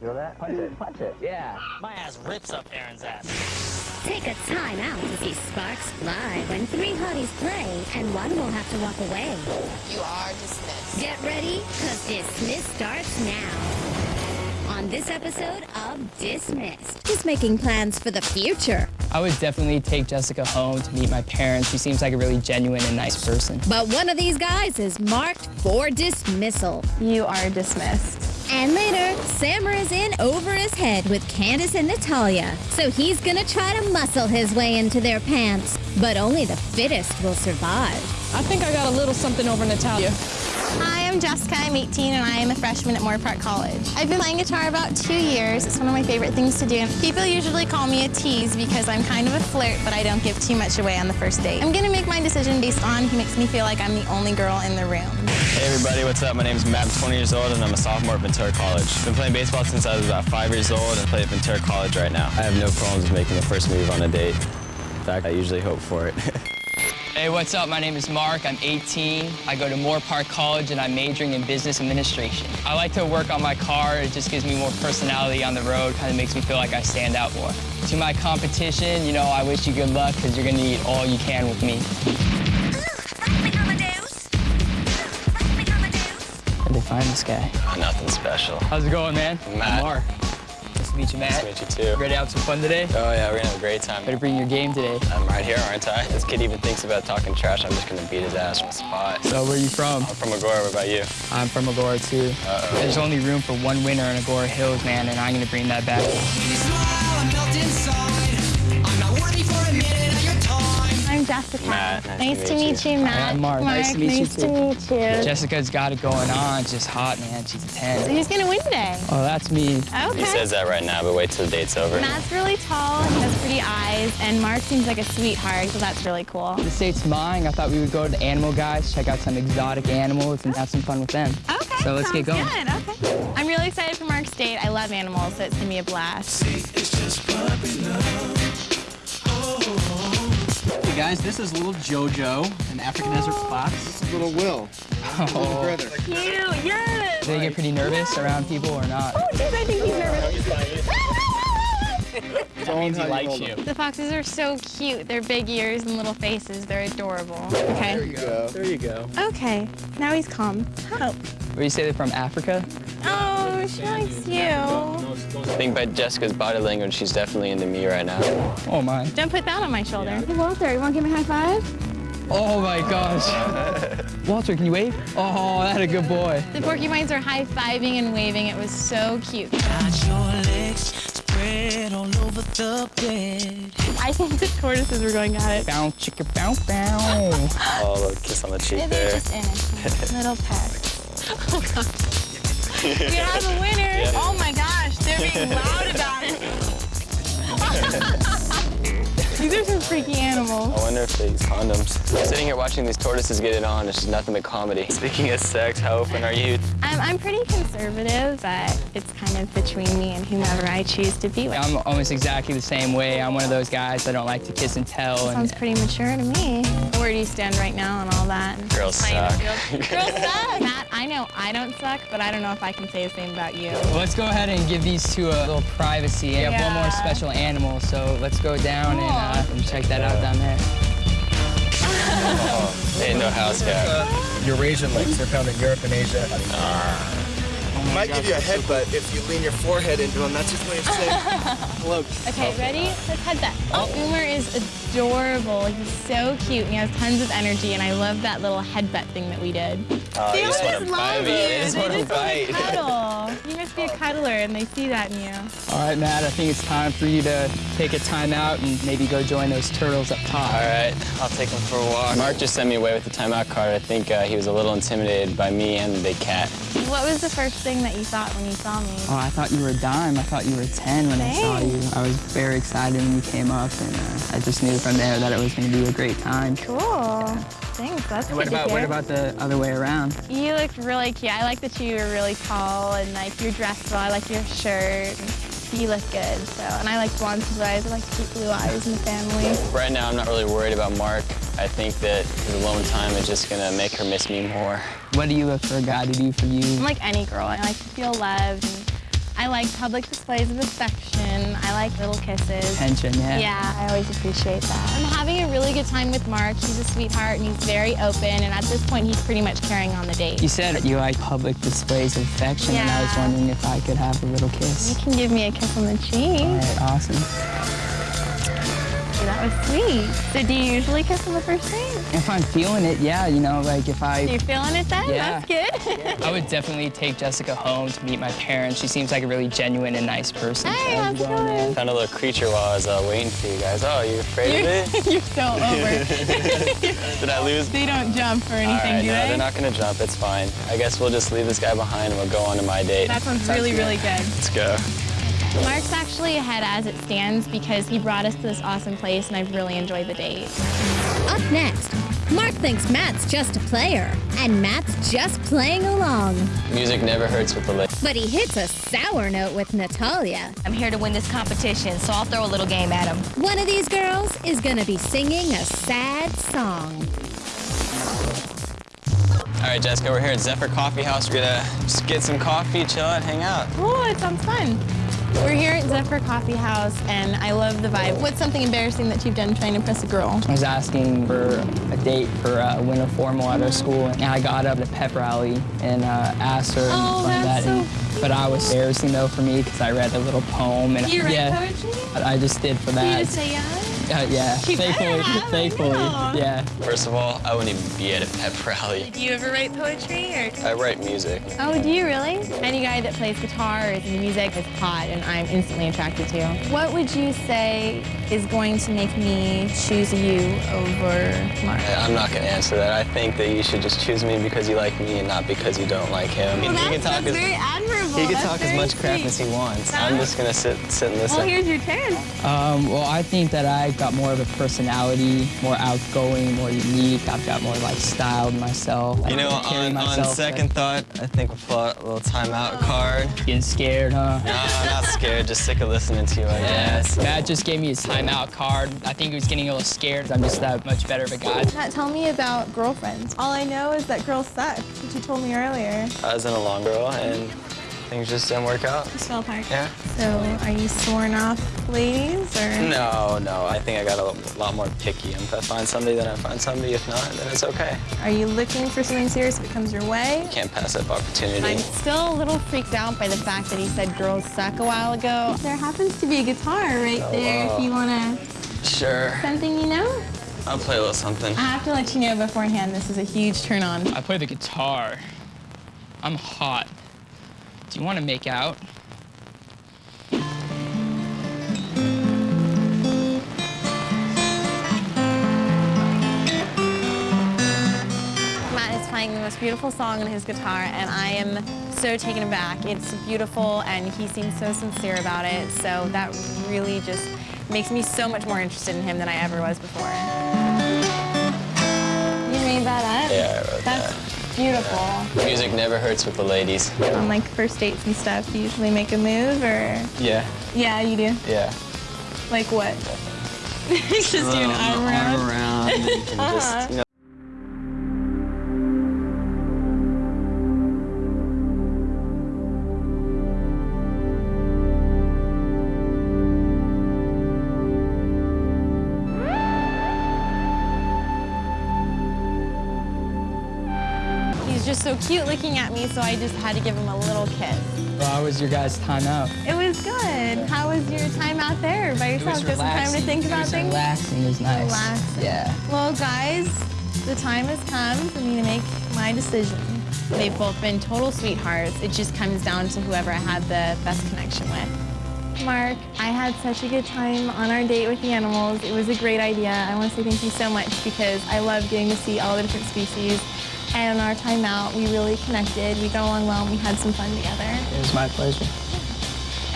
Feel that? Punch it, punch it, yeah. My ass rips up Aaron's ass. Take a time out to see sparks fly when three hotties play and one will have to walk away. You are dismissed. Get ready, cause Dismiss starts now. On this episode of Dismissed, he's making plans for the future. I would definitely take Jessica home to meet my parents. She seems like a really genuine and nice person. But one of these guys is marked for dismissal. You are dismissed. And later, Sammer is in over his head with Candace and Natalia. So he's gonna try to muscle his way into their pants. But only the fittest will survive. I think I got a little something over Natalia. Hi, I'm Jessica. I'm 18 and I am a freshman at Moorpark College. I've been playing guitar about two years. It's one of my favorite things to do. People usually call me a tease because I'm kind of a flirt, but I don't give too much away on the first date. I'm gonna make my decision based on he makes me feel like I'm the only girl in the room. Hey everybody, what's up? My name is Matt, I'm 20 years old, and I'm a sophomore at Ventura College. Been playing baseball since I was about five years old and play at Ventura College right now. I have no problems with making the first move on a date. In fact, I usually hope for it. Hey, what's up? My name is Mark. I'm 18. I go to Moorpark College and I'm majoring in business administration. I like to work on my car. It just gives me more personality on the road, kind of makes me feel like I stand out more. To my competition, you know, I wish you good luck because you're going to eat all you can with me. Find this guy? Oh, nothing special. How's it going, man? Matt. I'm Mark. Nice to meet you, Matt. Nice to meet you too. Ready to have some fun today? Oh yeah, we're gonna have a great time. Better bring your game today. I'm right here, aren't I? This kid even thinks about talking trash. I'm just gonna beat his ass from the spot. So where are you from? I'm from Agoura. What about you? I'm from Agoura too. Uh-oh. There's only room for one winner in Agoura Hills, man, and I'm gonna bring that back. Jessica. Matt, nice to to meet meet you, Matt. I'm Mark. Nice to meet you, nice to meet you. Jessica's got it going on. She's just hot, man. She's a So 10. who's gonna win today? Oh, that's me. Okay. He says that right now, but wait till the date's over. Matt's really tall, he has pretty eyes, and Mark seems like a sweetheart, so that's really cool. The state's mine. I thought we would go to the animal guys, check out some exotic animals, and have some fun with them. Okay. So let's get sounds going. Good. Okay. I'm really excited for Mark's date. I love animals, so it's gonna be a blast. Hey guys, this is little Jojo, an African desert fox. This is Little Will. Oh, Brother. Cute, yes. do they get pretty nervous around people or not? Oh, geez, I think he's nervous. That means he likes you. The foxes are so cute. Their big ears and little faces. They're adorable. Okay. There you go. There you go. Okay. Now he's calm. Oh. Where you say they're from Africa? Oh, she likes you. I think by Jessica's body language, she's definitely into me right now. Oh my. Don't put that on my shoulder. Hey, Walter, you want to give me a high five? Oh my gosh. Walter, can you wave? Oh, that a good boy. The porcupines are high-fiving and waving. It was so cute. I think the tortoises were going at it. Bow, chicka, bow, bow. Oh, little kiss on the cheek Yeah, they're there. just innocent. Little pets. Oh, God. We have a winner. Oh, my gosh. They're being loud about it. These are some freaky animals. I wonder if they use condoms. Sitting here watching these tortoises get it on, it's just nothing but comedy. Speaking of sex, how open are you? I'm, I'm pretty conservative, but it's kind of between me and whomever I choose to be with. I'm almost exactly the same way. I'm one of those guys that don't like to kiss and tell. Sounds And pretty mature to me. Where do you stand right now and all that? Girls suck. Girls suck. Matt, I know I don't suck, but I don't know if I can say the same about you. Well, let's go ahead and give these two a little privacy. We have one more special animal, so let's go down and, uh, and check that out down there. Ain't no house cat. Eurasian lynx are found in Europe and Asia. Ah. Might give you a headbutt if you lean your forehead into him. That's his way of saying hello. Okay, ready? Let's head that. Oh, Boomer is adorable. He's so cute and he has tons of energy and I love that little headbutt thing that we did. Oh, They you all just just love you. me. They They just just want want to to cuddle. You must be a cuddler and they see that in you. All right, Matt, I think it's time for you to take a timeout and maybe go join those turtles up top. All right, I'll take them for a walk. Mark just sent me away with the timeout card. I think uh, he was a little intimidated by me and the big cat. What was the first thing that you thought when you saw me? Oh, I thought you were a dime. I thought you were 10 when I saw you. I was very excited when you came up, and uh, I just knew from there that it was going to be a great time. Cool. Thanks, that's What good to about, what about the other way around? You looked really cute. I like that you were really tall and like you're dressed well. I like your shirt. And you look good. So, and I like blonde blue eyes. I like to keep blue eyes in the family. Right now, I'm not really worried about Mark. I think that his alone time is just gonna make her miss me more. What do you look for a guy to do for you? I'm like any girl. I like to feel loved and I like public displays of affection. I like little kisses. Attention, yeah. Yeah, I always appreciate that. I'm having a really good time with Mark. He's a sweetheart and he's very open. And at this point, he's pretty much carrying on the date. You said you like public displays of affection, yeah. and I was wondering if I could have a little kiss. You can give me a kiss on the cheek. All right, awesome. That was sweet. So do you usually kiss on the first date? If I'm feeling it, yeah, you know, like if I You're feeling it then? Yeah. That's good. I would definitely take Jessica home to meet my parents. She seems like a really genuine and nice person. Hey, How's it how's it going. Found a little creature while I was uh, waiting for you guys. Oh, you afraid of it? You're so over. Did I lose? they don't jump or anything, right, do no, they? they're not gonna jump. It's fine. I guess we'll just leave this guy behind and we'll go on to my date. That sounds really, really good. Let's go. Mark's actually ahead as it stands because he brought us to this awesome place and I've really enjoyed the date. Up next, Mark thinks Matt's just a player, and Matt's just playing along. Music never hurts with the ladies. But he hits a sour note with Natalia. I'm here to win this competition, so I'll throw a little game at him. One of these girls is gonna be singing a sad song. All right, Jessica, we're here at Zephyr Coffee House. We're gonna just get some coffee, chill out, hang out. Oh, it sounds fun. We're here at Zephyr Coffee House and I love the vibe. What's something embarrassing that you've done trying to impress a girl? I was asking for a date for uh, winter formal at our school, and I got up at a pep rally and uh, asked her and Oh, stuff like that's that. and- so but I was embarrassing though for me because I read a little poem and You write yeah, poetry? I just did for You that. just say yeah? Uh, yeah, She better thankfully, thankfully, yeah. First of all, I wouldn't even be at a pep rally. Do you ever write poetry or? I write music. Oh, do you really? Any guy that plays guitar or is into music is hot and I'm instantly attracted to. What would you say is going to make me choose you over Mark? I'm not gonna answer that. I think that you should just choose me because you like me and not because you don't like him. Well, he can talk that's as very admirable. he can That's talk as very much crap sweet. as he wants. Huh? I'm just gonna sit sit and listen. Well, here's your turn. Um, well, I think that I got more of a personality, more outgoing, more unique. I've got more like style to myself. I you know, on, on myself, second uh, thought, I think we'll pull out a little timeout card. Getting scared, huh? No, I'm not scared. Just sick of listening to you, I guess. Matt just gave me his timeout card. I think he was getting a little scared. I'm just that much better of a guy. Matt, tell me about girlfriends. All I know is that girls suck, which you told me earlier. I was in a long girl and things just didn't work out. Just fell apart. Yeah. So, are you sworn off ladies or? No, no. I think I got a lot more picky. If I find somebody, then I find somebody. If not, then it's okay. Are you looking for something serious if it comes your way? Can't pass up opportunity. I'm still a little freaked out by the fact that he said girls suck a while ago. There happens to be a guitar right oh, there if you want to. Sure. Something you know? I'll play a little something. I have to let you know beforehand this is a huge turn on. I play the guitar. I'm hot. Do you want to make out? Matt is playing the most beautiful song on his guitar, and I am so taken aback. It's beautiful, and he seems so sincere about it, so that really just makes me so much more interested in him than I ever was before. You made that up? Yeah, I wrote That's beautiful. Music never hurts with the ladies. On like first dates and stuff, you usually make a move, or? Yeah, Yeah, you do. yeah. Like what? just do an arm around. around. and you can Uh-huh. just, you know, so cute looking at me, so I just had to give him a little kiss. Well, how was your guys' timeout? It was good. How was your time out there by yourself? Just some time to think about things? relaxing. It was nice. Relaxing. Yeah. Well, guys, the time has come for me to make my decision. They've both been total sweethearts. It just comes down to whoever I had the best connection with. Mark, I had such a good time on our date with the animals. It was a great idea. I want to say thank you so much because I love getting to see all the different species. And on our time out, we really connected. We got along well and we had some fun together. It was my pleasure.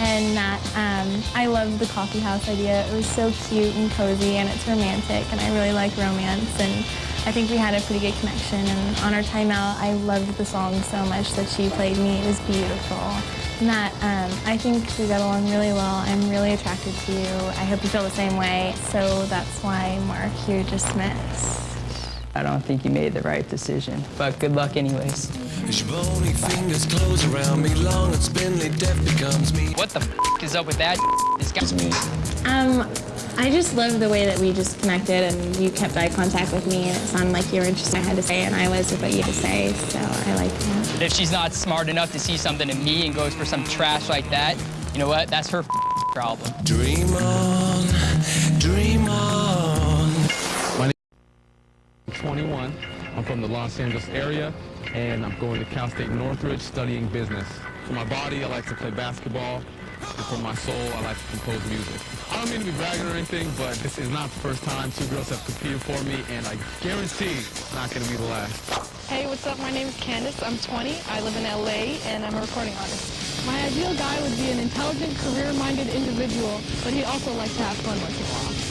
And Matt, um, I loved the coffee house idea. It was so cute and cozy and it's romantic and I really like romance and I think we had a pretty good connection and on our time out I loved the song so much that she played me. It was beautiful. Matt, um, I think we got along really well. I'm really attracted to you. I hope you feel the same way. So that's why, Mark, you're dismissed. I don't think you made the right decision, but good luck anyways. As your bony fingers close around me, long and spindly death begun. What the f is up with that? This guy's me. Um, I just love the way that we just connected and you kept eye contact with me and it sounded like you were interested in what I had to say and I was with what you had to say, so I like that. If she's not smart enough to see something in me and goes for some trash like that, you know what? That's her problem. Dream on, I'm from the Los Angeles area, and I'm going to Cal State Northridge studying business. For my body, I like to play basketball, and for my soul, I like to compose music. I don't mean to be bragging or anything, but this is not the first time two girls have competed for me, and I guarantee it's not going to be the last. Hey, what's up? My name is Candace. I'm 20. I live in LA, and I'm a recording artist. My ideal guy would be an intelligent, career-minded individual, but he'd also like to have fun once in a while.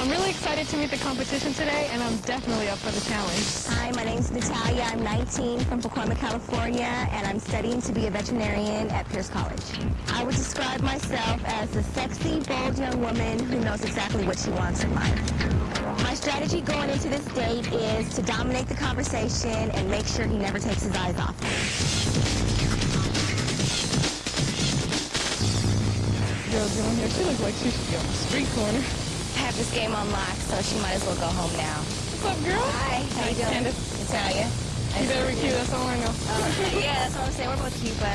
I'm really excited to meet the competition today, and I'm definitely up for the challenge. Hi, my name's Natalia. I'm 19 from Pacoima, California, and I'm studying to be a veterinarian at Pierce College. I would describe myself as a sexy, bold young woman who knows exactly what she wants in life. My strategy going into this date is to dominate the conversation and make sure he never takes his eyes off me. Girl's doing here. She looks like she should be on the street corner. I have this game unlocked, so she might as well go home now. What's up, girl? Hi, how you doing? Candace. Natalia. You better be cute. That's all I know. yeah, that's what I'm saying. We're both cute, but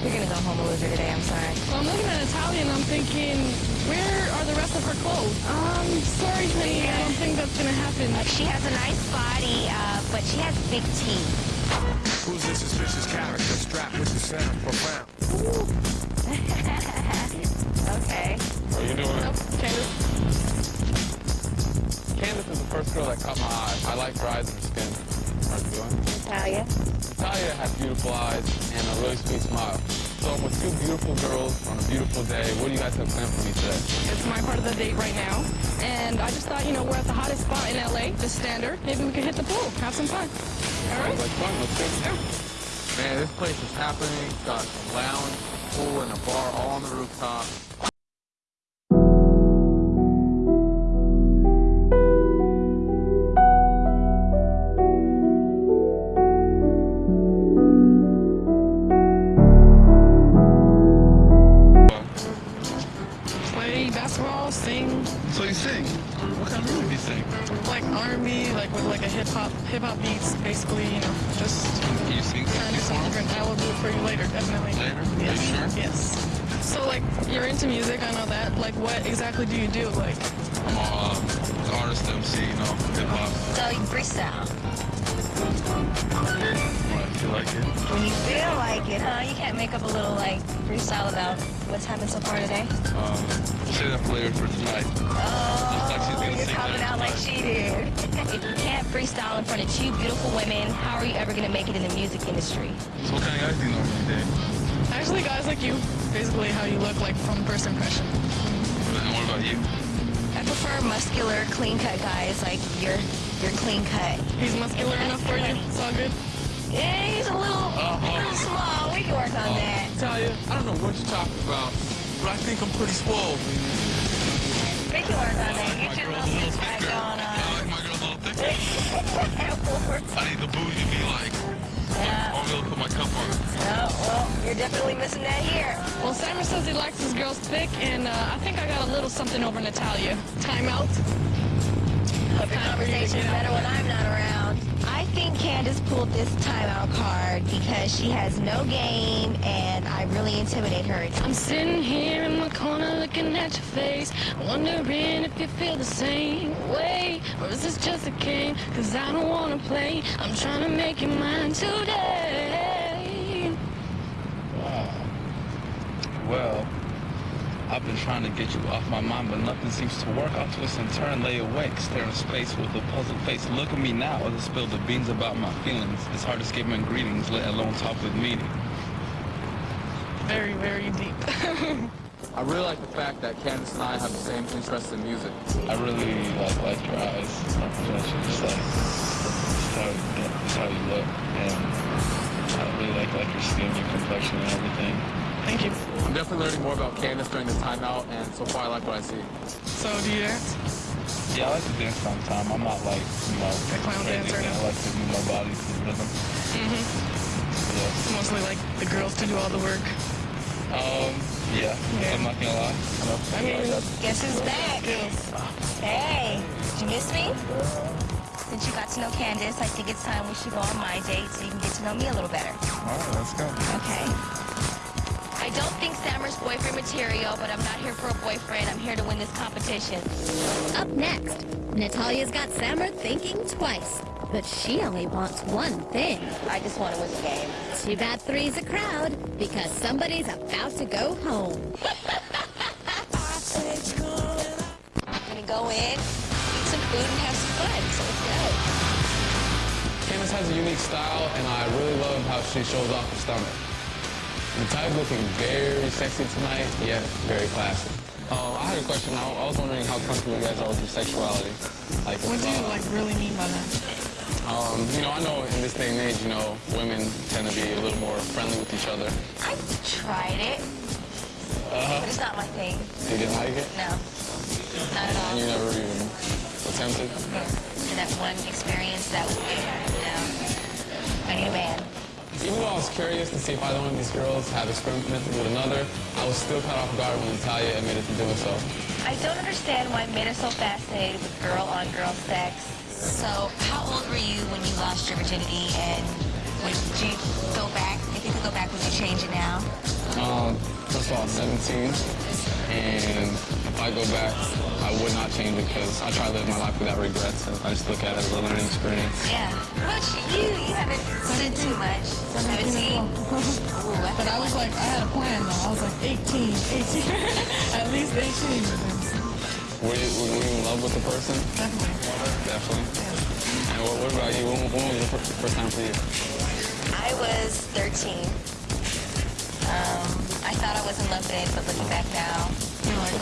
we're gonna go home a loser today. I'm sorry. Well, I'm looking at Natalia, and I'm thinking, where are the rest of her clothes? Um, sorry, honey. I don't think that's gonna happen. She has a nice body, uh, but she has big teeth. Who's this suspicious character strapped with the sound profound? okay. How you doing? Nope, Candace. Candace is the first girl that caught my eye. I like her eyes and her skin. How you doing? Natalia. Natalia has beautiful eyes and a really sweet smile. So I'm with two beautiful girls on a beautiful day. What do you guys have planned for me today? It's my part of the date right now. And I just thought, you know, we're at the hottest spot in LA, the standard. Maybe we could hit the pool, have some fun. All right? Sounds like fun. Let's go. Man, this place is happening. It's got a lounge, pool, and a bar all on the rooftop. Like with like a hip hop, hip hop beats, basically, you know, just Can you sing trying to do something different. I will do it for you later, definitely. Later? Yes. Are you sure? Yes. So like, you're into music, I know that. Like, what exactly do you do? Like, I'm a uh, artist, MC, you know, hip hop. So you freestyle. When I feel like it. When you feel like it, huh? You can't make up a little like freestyle about what's happened so far today. Um, say that for later for tonight. Oh, like she's gonna you're coming that. out like she did. If you can't freestyle in front of two beautiful women, how are you ever gonna make it in the music industry? So what kind of guys do you normally date? actually, guys like you, basically how you look like from first impression. And what about you? I prefer muscular, clean-cut guys like you're. You're clean cut. He's muscular enough for you. It's all good. Yeah, he's a little, uh-huh. little small. We can work on uh-huh. that. Tell you, I don't know what you're talking about, but I think I'm pretty swole. We can work on that. Get your little six-pack going on. Uh, I need the booty to be like, Yeah. I'm gonna put my cup on. Oh, well, you're definitely missing that here. Well, Sammer says he likes his girls thick, and uh, I think I got a little something over Natalia. Timeout. The conversation's better when I'm not around. I think Candace pulled this timeout card because she has no game and I really intimidate her. I'm sitting here in my corner looking at your face, wondering if you feel the same way, or is this just a game? Cause I don't wanna play. I'm trying to make you mine today. Well, I've been trying to get you off my mind, but nothing seems to work. I'll twist and turn, lay awake, stare in space with a puzzled face. Look at me now as I spill the beans about my feelings. It's hard to skip my greetings, let alone talk with meaning. Very, very deep. I really like the fact that Candace and I have the same interest in music. I really like like your eyes. Just like just how, just how you look, and I really like like your skin, your complexion, and everything. Thank you. I'm definitely learning more about Candace during this timeout, and so far I like what I see. So, do you dance? Yeah, I like to dance sometimes. I'm not like, you know, A clown dancer. I like to move my body to the rhythm. Mm-hmm. Yeah. It's mostly like the girls to do all the work. Um, Yeah, yeah. I'm not gonna lie. I mean, guess who's back? Hey, did you miss me? Since you got to know Candace, I think it's time we should go on my date so you can get to know me a little better. All right, let's go. Okay. I don't think Sammer's boyfriend material, but I'm not here for a boyfriend. I'm here to win this competition. Up next, Natalia's got Sammer thinking twice, but she only wants one thing. I just want to win the game. Too bad three's a crowd, because somebody's about to go home. I'm gonna go in, eat some food, and have some fun. So let's go. Candace has a unique style, and I really love how she shows off her stomach. Natalia's looking very sexy tonight, yet very classy. Uh, I had a question. I, I was wondering how comfortable you guys are with your sexuality. Like, What do you uh, like really mean by that? Um, you know, I know in this day and age, you know, women tend to be a little more friendly with each other. I tried it, but it's not my thing. You didn't like it? No, not at all. And you never even attempted? And that one experience that was no. I need a man. Even though I was curious to see if either one of these girls had experimented with another, I was still caught off guard when Natalia admitted to doing so. I don't understand why men are so fascinated with girl-on-girl sex. So, how old were you when you lost your virginity, and would you go back? If you could go back, would you change it now? Um, first of all, 17, and if I go back, I would not change it because I try to live my life without regrets, and I just look at it as a learning experience. Yeah. But you, you haven't said too much. 17. Ooh, I But I was like, I had a plan though. I was like 18, 18, at least 18. Were you, were you in love with the person? Definitely. Definitely. And what, what about you? When, when was the fir- first time for you? I was 13. Um, I thought I was in love then, but looking back now,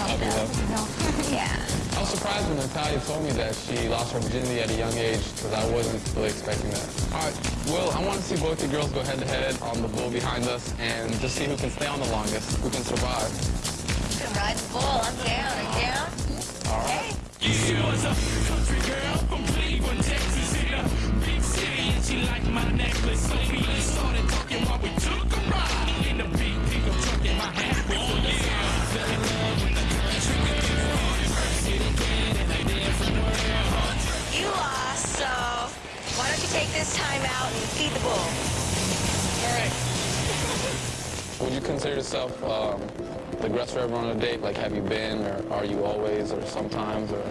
Puppy love? Yeah. I was surprised when Natalia told me that she lost her virginity at a young age because I wasn't really expecting that. All right, Will, I want to see both the girls go head to head on the bull behind us and just see who can stay on the longest, who can survive. You can ride the bull. I'm down. Are you down? All right. She yourself um, the aggressor ever on a date? Like, have you been, or are you always, or sometimes, or?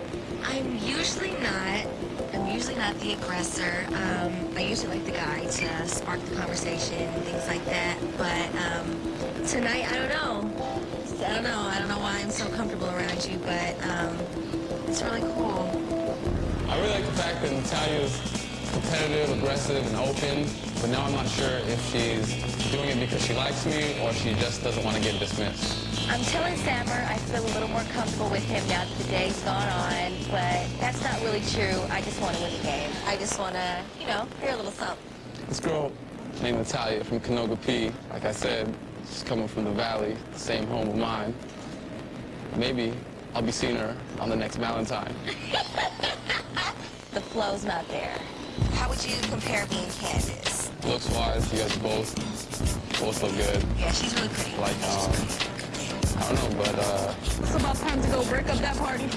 I'm usually not. I'm usually not the aggressor. Um, I usually like the guy to spark the conversation and things like that. But um, tonight, I don't know. I don't know. I don't know why I'm so comfortable around you, but um, competitive, aggressive, and open, but now I'm not sure if she's doing it because she likes me or she just doesn't want to get dismissed. I'm telling Sammer I feel a little more comfortable with him now that the day's gone on, but that's not really true. I just want to win the game. I just want to, you know, hear a little something. This girl named Natalia from Canoga P, like I said, she's coming from the valley, the same home of mine. Maybe I'll be seeing her on the next Valentine. The flow's not there. How would you compare me and Candace? Looks wise, you guys both both look good. Yeah, she's really pretty. Like, um, I don't know, but uh, It's about time to go break up that party.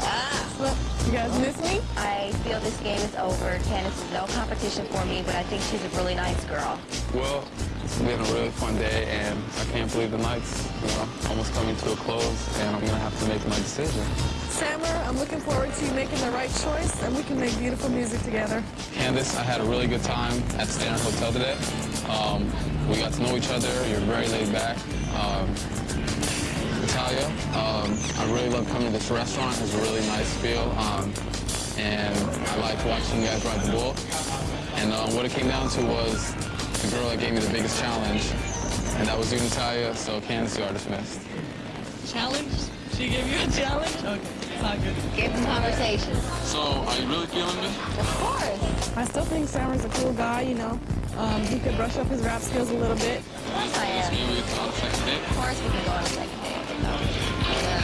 Ah. Look, you guys miss me? I feel this game is over. Candace is no competition for me, but I think she's a really nice girl. well, it's been a really fun day, and I can't believe the night's, you know, almost coming to a close, and I'm gonna have to make my decision. Sammer, I'm looking forward to you making the right choice, and we can make beautiful music together. Candace, I had a really good time at the Standard Hotel today. Um, we got to know each other. You're very laid back. Um, Natalia, um, I really love coming to this restaurant. It's a really nice feel. Um, and I liked watching you guys ride the bull. And um, what it came down to was the girl that gave me the biggest challenge. And that was you, Natalia. So Candace, you are dismissed. Challenge? She gave you a challenge? Okay, it's all good. Give the conversation. So, are you really feeling me? Of course. I still think Sammer's a cool guy, you know. Um, he could brush up his rap skills a little bit. Of course I am. Maybe it's on the second date. Of course we can go on a second date. Yeah.